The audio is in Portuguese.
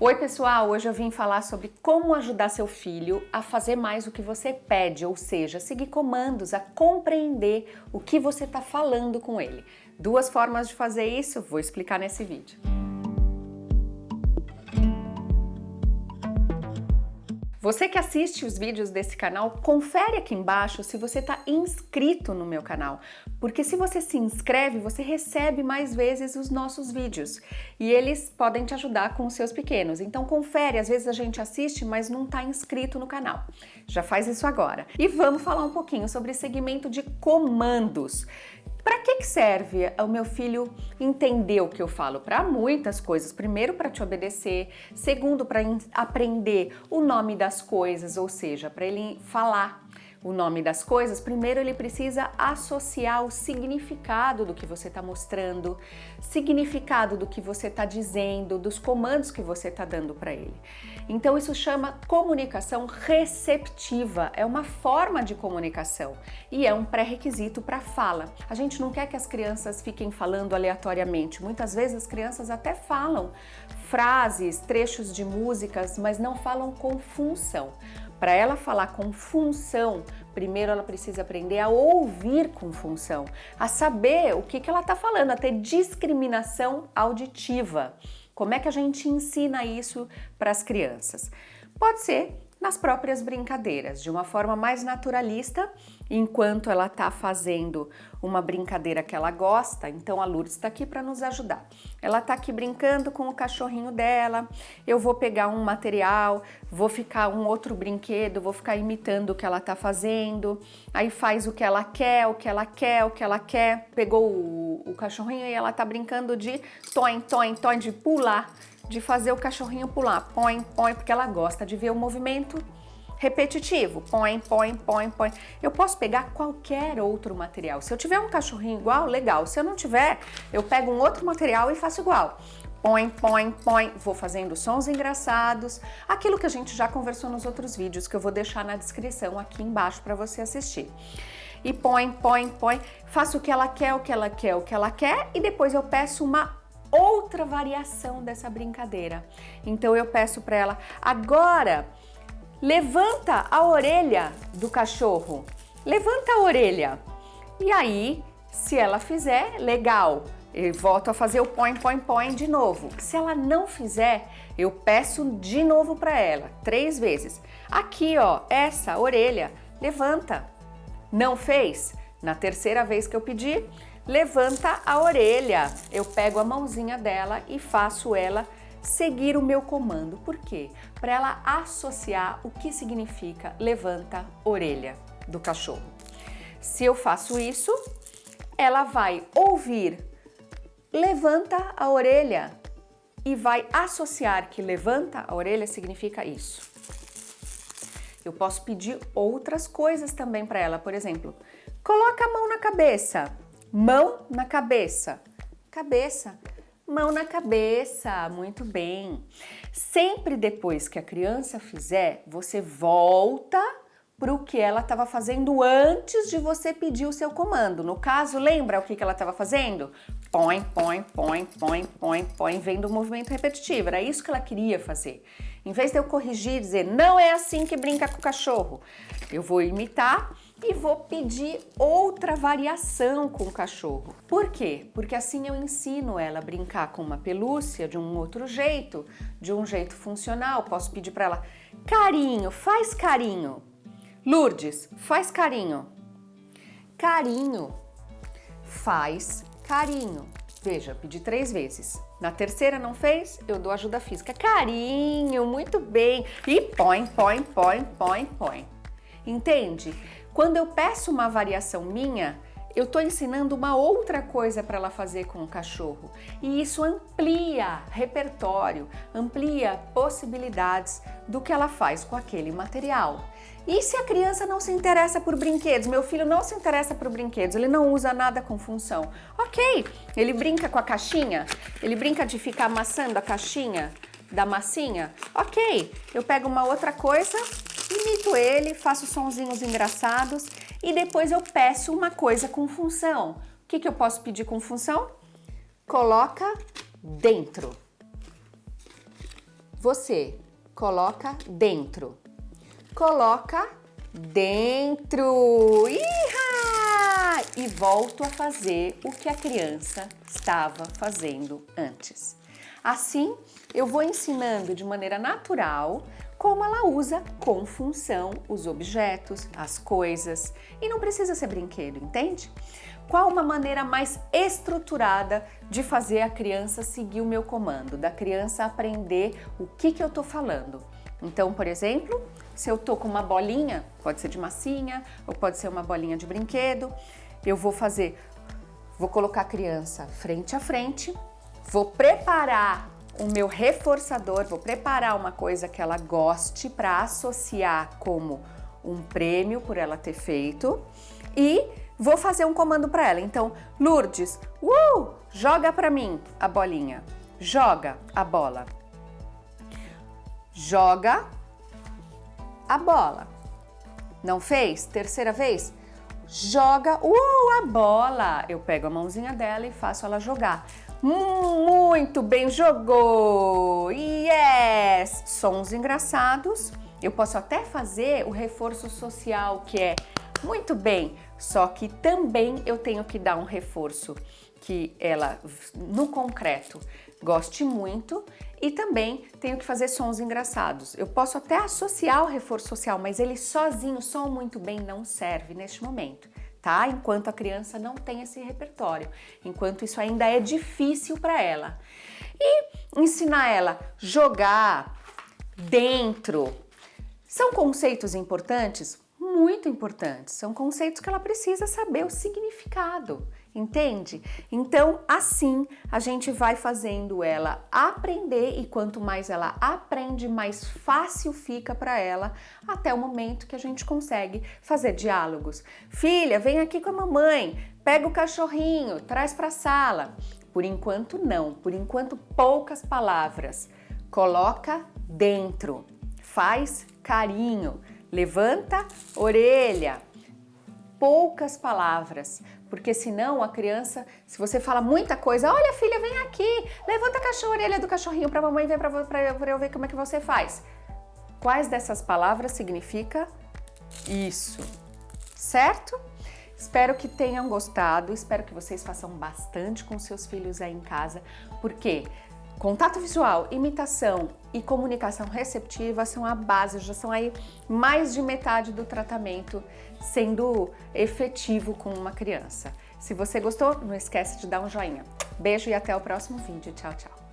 Oi pessoal, hoje eu vim falar sobre como ajudar seu filho a fazer mais o que você pede, ou seja, seguir comandos, a compreender o que você está falando com ele. Duas formas de fazer isso, vou explicar nesse vídeo. Você que assiste os vídeos desse canal, confere aqui embaixo se você está inscrito no meu canal, porque se você se inscreve, você recebe mais vezes os nossos vídeos e eles podem te ajudar com os seus pequenos. Então confere, às vezes a gente assiste, mas não está inscrito no canal. Já faz isso agora. E vamos falar um pouquinho sobre segmento de comandos. Para que, que serve o meu filho entender o que eu falo? Para muitas coisas. Primeiro, para te obedecer. Segundo, para aprender o nome das coisas, ou seja, para ele falar o nome das coisas, primeiro ele precisa associar o significado do que você está mostrando, significado do que você está dizendo, dos comandos que você está dando para ele. Então isso chama comunicação receptiva, é uma forma de comunicação e é um pré-requisito para fala. A gente não quer que as crianças fiquem falando aleatoriamente, muitas vezes as crianças até falam frases, trechos de músicas, mas não falam com função. Para ela falar com função, primeiro ela precisa aprender a ouvir com função, a saber o que, que ela está falando, a ter discriminação auditiva. Como é que a gente ensina isso para as crianças? Pode ser nas próprias brincadeiras, de uma forma mais naturalista, enquanto ela está fazendo uma brincadeira que ela gosta, então a Lourdes está aqui para nos ajudar. Ela está aqui brincando com o cachorrinho dela, eu vou pegar um material, vou ficar um outro brinquedo, vou ficar imitando o que ela está fazendo, aí faz o que ela quer, o que ela quer, o que ela quer, pegou o, o cachorrinho e ela está brincando de toin, toin, toin, de pular, de fazer o cachorrinho pular, põe, põe, porque ela gosta de ver o movimento repetitivo, põe, põe, põe, põe. Eu posso pegar qualquer outro material. Se eu tiver um cachorrinho igual, legal. Se eu não tiver, eu pego um outro material e faço igual. Põe, põe, põe, vou fazendo sons engraçados, aquilo que a gente já conversou nos outros vídeos, que eu vou deixar na descrição aqui embaixo para você assistir. E põe, põe, põe, faço o que ela quer, o que ela quer, o que ela quer, e depois eu peço uma outra variação dessa brincadeira. Então eu peço para ela, agora levanta a orelha do cachorro, levanta a orelha. E aí, se ela fizer, legal, eu volto a fazer o põe, põe, põe de novo. Se ela não fizer, eu peço de novo para ela, três vezes. Aqui, ó, essa orelha, levanta. Não fez? Na terceira vez que eu pedir, levanta a orelha. Eu pego a mãozinha dela e faço ela seguir o meu comando. Por quê? Para ela associar o que significa levanta orelha do cachorro. Se eu faço isso, ela vai ouvir levanta a orelha e vai associar que levanta a orelha significa isso. Eu posso pedir outras coisas também para ela, por exemplo, coloca a mão na cabeça, Mão na cabeça. Cabeça. Mão na cabeça, muito bem. Sempre depois que a criança fizer, você volta para o que ela estava fazendo antes de você pedir o seu comando. No caso, lembra o que, que ela estava fazendo? Põe, põe, põe, põe, põe, põe, vendo o movimento repetitivo. Era isso que ela queria fazer. Em vez de eu corrigir e dizer, não é assim que brinca com o cachorro, eu vou imitar e vou pedir outra variação com o cachorro. Por quê? Porque assim eu ensino ela a brincar com uma pelúcia de um outro jeito, de um jeito funcional. Posso pedir para ela, carinho, faz carinho. Lourdes, faz carinho. Carinho, faz carinho. Veja, pedi três vezes. Na terceira não fez, eu dou ajuda física. Carinho, muito bem. E põe, põe, põe, põe, põe. Entende? Quando eu peço uma variação minha, eu estou ensinando uma outra coisa para ela fazer com o cachorro. E isso amplia repertório, amplia possibilidades do que ela faz com aquele material. E se a criança não se interessa por brinquedos? Meu filho não se interessa por brinquedos, ele não usa nada com função. Ok, ele brinca com a caixinha, ele brinca de ficar amassando a caixinha da massinha. Ok, eu pego uma outra coisa imito ele, faço sonzinhos engraçados e depois eu peço uma coisa com função. O que, que eu posso pedir com função? Coloca dentro. você coloca dentro. Coloca dentro. Iha! E volto a fazer o que a criança estava fazendo antes. Assim, eu vou ensinando de maneira natural como ela usa com função os objetos, as coisas, e não precisa ser brinquedo, entende? Qual uma maneira mais estruturada de fazer a criança seguir o meu comando, da criança aprender o que, que eu tô falando? Então, por exemplo, se eu tô com uma bolinha, pode ser de massinha ou pode ser uma bolinha de brinquedo, eu vou fazer, vou colocar a criança frente a frente, vou preparar o meu reforçador, vou preparar uma coisa que ela goste para associar como um prêmio por ela ter feito e vou fazer um comando para ela. Então, Lourdes, uh, joga para mim a bolinha. Joga a bola. Joga a bola. Não fez? Terceira vez? Joga uh, a bola. Eu pego a mãozinha dela e faço ela jogar. Muito bem, jogou! Yes! Sons engraçados. Eu posso até fazer o reforço social, que é muito bem, só que também eu tenho que dar um reforço que ela, no concreto, goste muito e também tenho que fazer sons engraçados. Eu posso até associar o reforço social, mas ele sozinho, som muito bem, não serve neste momento tá? Enquanto a criança não tem esse repertório, enquanto isso ainda é difícil para ela. E ensinar ela jogar dentro. São conceitos importantes? Muito importantes. São conceitos que ela precisa saber o significado entende? Então, assim, a gente vai fazendo ela aprender e quanto mais ela aprende, mais fácil fica para ela até o momento que a gente consegue fazer diálogos. Filha, vem aqui com a mamãe, pega o cachorrinho, traz para a sala. Por enquanto não, por enquanto poucas palavras. Coloca dentro, faz carinho, levanta orelha, poucas palavras, porque senão a criança, se você fala muita coisa, olha filha, vem aqui, levanta a orelha do cachorrinho para mamãe ver para eu ver como é que você faz. Quais dessas palavras significa isso, certo? Espero que tenham gostado, espero que vocês façam bastante com seus filhos aí em casa, porque Contato visual, imitação e comunicação receptiva são a base, já são aí mais de metade do tratamento sendo efetivo com uma criança. Se você gostou, não esquece de dar um joinha. Beijo e até o próximo vídeo. Tchau, tchau.